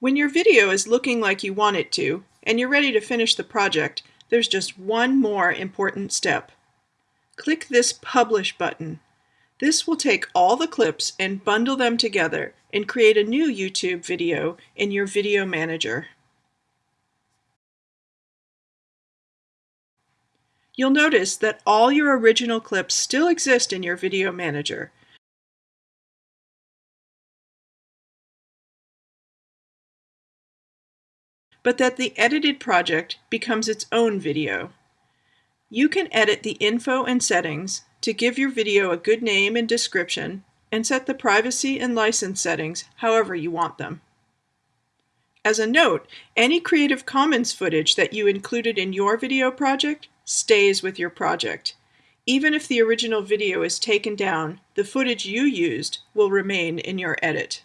When your video is looking like you want it to, and you're ready to finish the project, there's just one more important step. Click this Publish button. This will take all the clips and bundle them together and create a new YouTube video in your Video Manager. You'll notice that all your original clips still exist in your Video Manager, but that the edited project becomes its own video. You can edit the info and settings to give your video a good name and description and set the privacy and license settings however you want them. As a note, any Creative Commons footage that you included in your video project stays with your project. Even if the original video is taken down, the footage you used will remain in your edit.